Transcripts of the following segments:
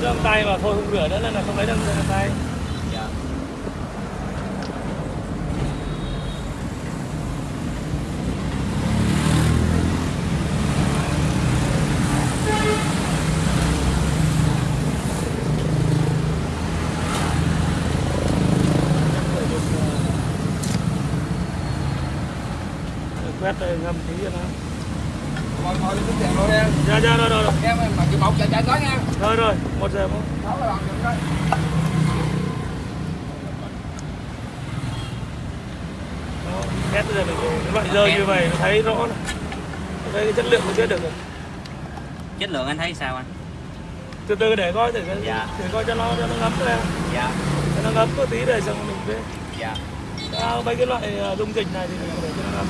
găng tay và thôi không rửa nữa nên là không lấy găng tay. Dạ. Quét ngâm tí cho nó ngồi ngồi lên tiếng rồi em dạ dạ rồi rồi rồi. Em mà chịu một giờ chạy tới nha. Rồi rồi một giờ một đó là coi Đó, quét bây giờ mình cái loại rơi như vậy thấy rõ này. đây cái chất lượng mình biết được rồi. Chất lượng anh thấy sao anh? Từ từ để coi thử Dạ. để coi cho nó cho nó ngấm ra. Dạ. Cho nó ngấm có tí để xong mình biết dạ. À, mấy cái loại ờ, dung dịch này thì mình để cho nó ngấm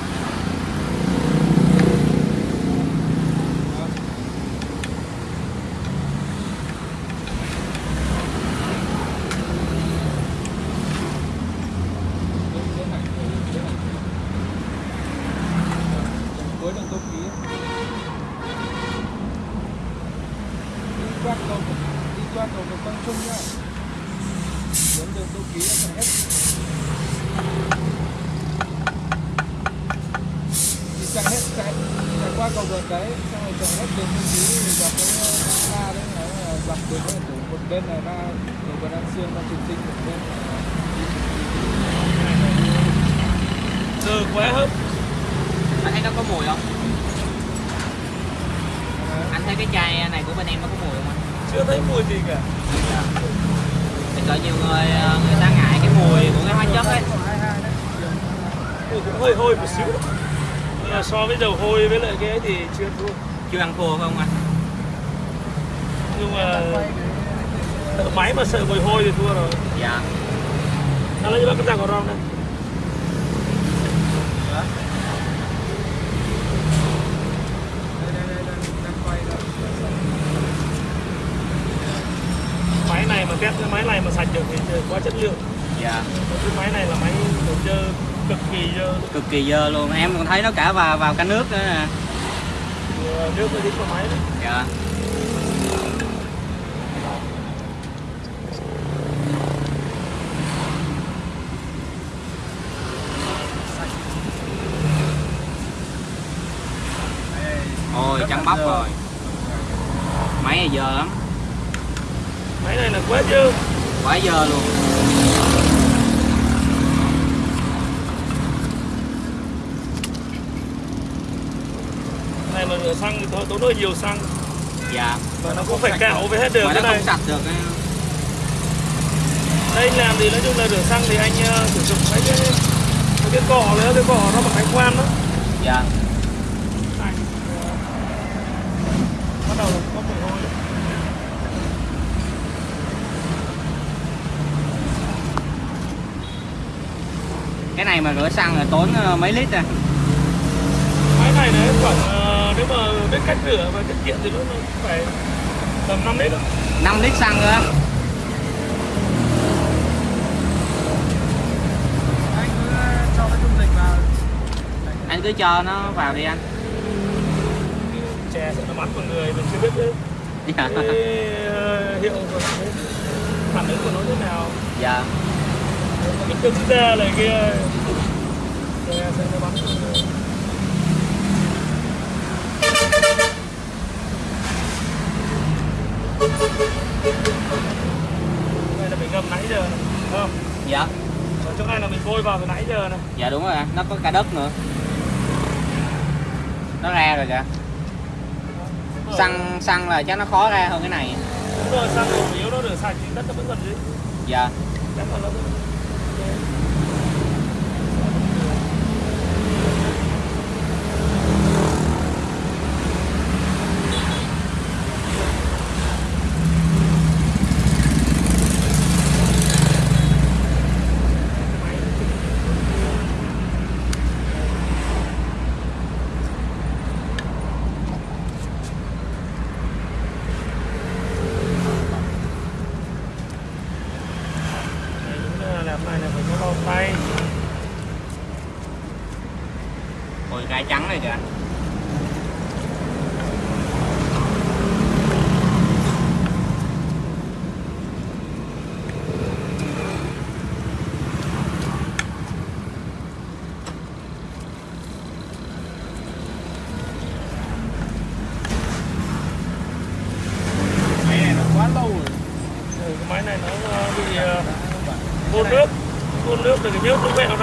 cuối đường tô ký đi qua cầu đi qua được trung nhá. Đến đường tô ký là hết. Đi chạy hết chạy chạy qua cầu vượt đấy xong rồi chạy hết đường tô ký thì dọc cái ga đấy nó là dọc đường từ một bên là ra cầu vượt an sương ra trường sinh một bên từ khóe hấp anh thấy nó có mùi không? Anh thấy cái chai này của bên em nó có mùi không anh chưa thấy mùi gì cả. Thì có nhiều người ờ, người ta ngại cái mùi của cái hóa chất ấy. Mùi cũng hơi hôi một xíu. Nhưng mà so với dầu hôi với lại cái ấy thì chưa thua. Chưa ăn thua không anh? Nhưng mà sợ máy mà sợ mùi hôi thì thua rồi. Dạ. Nó lấy bác cái răng của rong này máy này mà test cái máy này mà sạch được thì quá chất lượng. Dạ. Cái máy này là máy dơ cực kỳ dơ. Cực kỳ dơ luôn. Em còn thấy nó cả vào vào cả nước nữa nè. Ờ, nước nó dính vào máy đấy dạ. Ôi trắng bóc rồi. Máy này dơ lắm này là quá dơ quá dơ luôn. Này mà rửa xăng thì thôi tốn hơi nhiều xăng. Dạ. Và nó cũng phải cạo với hết được mà cái nó này. không sạch được đây anh làm thì nói chung là rửa xăng thì anh ờ, sử dụng cái cái cọ nữa cái cọ nó bằng ánh khoan đó. Dạ này ờ, bắt đầu là có mùi hôi cái này mà rửa xăng là tốn ờ, mấy lít à? Máy này đấy khoảng ờ, nếu mà biết cách rửa và tiết kiệm thì nó nó phải tầm 5 lít đó. 5 lít xăng nữa? Anh cứ cho cái dung dịch vào. Anh cứ cho nó vào đi anh. Chè sợ nó bắn vào người mình chưa biết cái, dạ. Cái ờ, hiệu của nó phản ứng của nó thế nào? Dạ cái cứng ra này kia. Chè sợ nó bắn đây là mình ngâm nãy giờ này, không? dạ. Ở chỗ này là mình bôi vào từ nãy giờ này. dạ đúng rồi nó có cả đất nữa. Nó ra rồi kìa. Xăng xăng là chắc nó khó ra hơn cái này. Đúng rồi, xăng dầu yếu nó rửa sạch thì đất nó vẫn còn dưới. dạ. Chắc là nó vẫn... Đấy, đúng là làm này là phải có bao tay. ôi gai trắng này kìa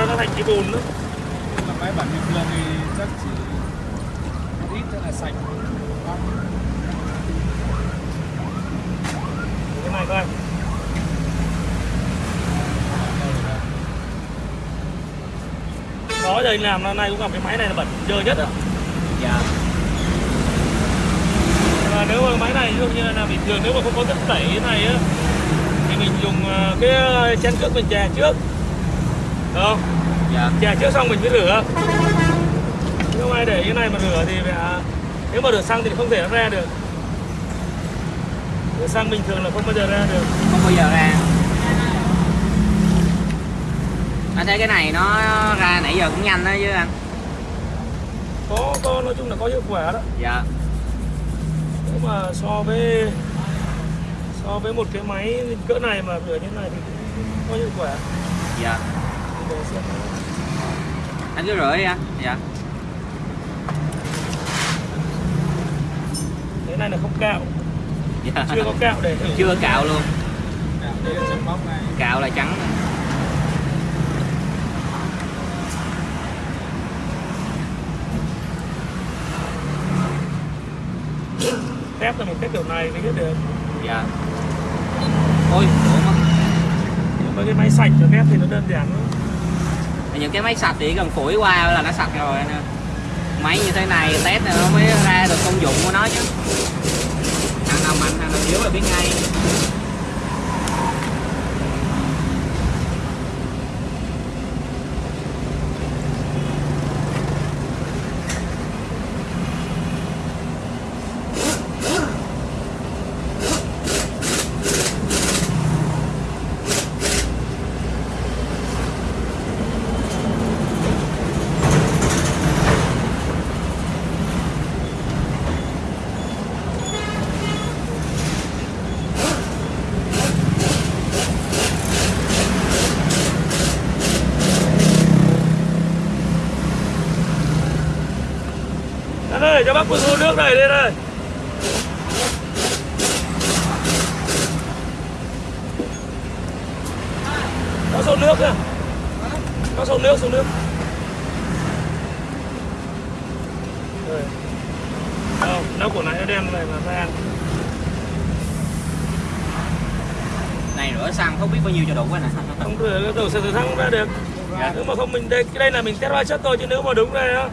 nó thành cái bùn nữa Nhưng mà máy bản bình thường thì chắc chỉ ít cho là sạch. Cái này coi. Đó anh làm năm nay cũng gặp cái máy này là bẩn dơ nhất á dạ. Và nếu mà máy này ví dụ như là bình thường nếu mà không có chất tẩy thế này á thì mình dùng ờ, cái chén trước mình chè trước. Được không? Dạ. Chè trước xong mình mới rửa. Nếu ai để cái này mà rửa thì phải à, nếu mà rửa xăng thì không thể nó ra được. Rửa xăng bình thường là không bao giờ ra được. Không bao giờ ra. Anh thấy cái này nó ra nãy giờ cũng nhanh đó chứ anh? Có có nói chung là có hiệu quả đó. Dạ. Nếu mà so với so với một cái máy cỡ này mà rửa như này thì cũng có hiệu quả. Dạ. Anh cứ rửa đi anh. Dạ cái này là không cạo. Dạ. Chưa có cạo để thử. Chưa cạo luôn. Dạ, Đây là bóc này. Cạo là trắng. Mình tép kiểu này mới biết được. Dạ. Ôi ủa mà cái máy sạch cho tép thì nó đơn giản lắm những cái máy sạch thì chỉ cần phủi qua là nó sạch rồi anh ơi máy như thế này, test này nó mới ra được công dụng của nó chứ. Thằng nào mạnh, thằng nào yếu là biết ngay. Cho bác một xô nước này lên đây. Có xô nước kìa. Có xô nước, xô nước. Đâu, đâu của này nó đen này là than. này rửa xăng không biết bao nhiêu cho đủ anh ạ Không cái đầu xe từ thăng ra được. Dạ. Nếu mà không mình đây cái đây là mình test hóa chất thôi chứ nếu mà đúng đây á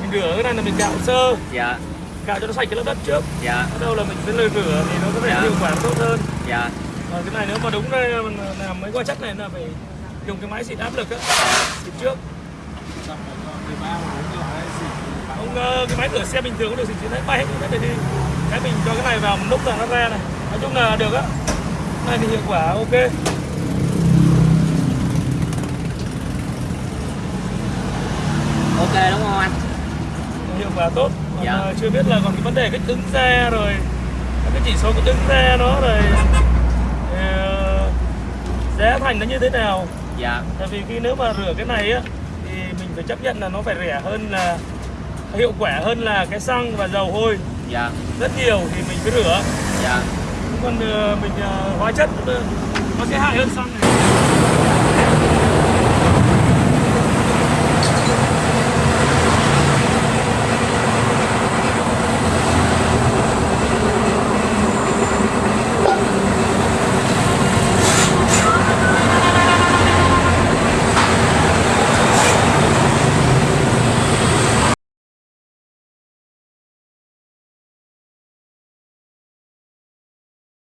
mình rửa cái này là mình cạo sơ, dạ. Cạo cho nó sạch cái lớp đất trước. dạ. Bắt đầu là mình sẽ lời rửa thì nó có vẻ Dạ. hiệu quả tốt hơn. dạ. Và cái này nếu mà đúng đây mình làm mấy hóa chất này là phải dùng cái máy xịt áp lực á. Xịt trước. Xong rồi cho 13 và 4 loại xịt ông ờ, cái máy rửa xe bình thường cũng được xịt xịt hết bay hết này đi. Cái mình cho cái này vào một lúc là nó ra này. Nói chung là được á. Này thì hiệu quả ok đúng không anh quả tốt. Còn Dạ. ờ, chưa biết là còn cái vấn đề kích ứng xe rồi cái chỉ số kích ứng xe nó rồi ờ, giá thành nó như thế nào? Dạ. Tại vì khi nếu mà rửa cái này á thì mình phải chấp nhận là nó phải rẻ hơn là hiệu quả hơn là cái xăng và dầu hôi dạ. Rất nhiều thì mình phải rửa. Dạ. Còn ờ, mình hóa chất nó sẽ hại hơn xăng này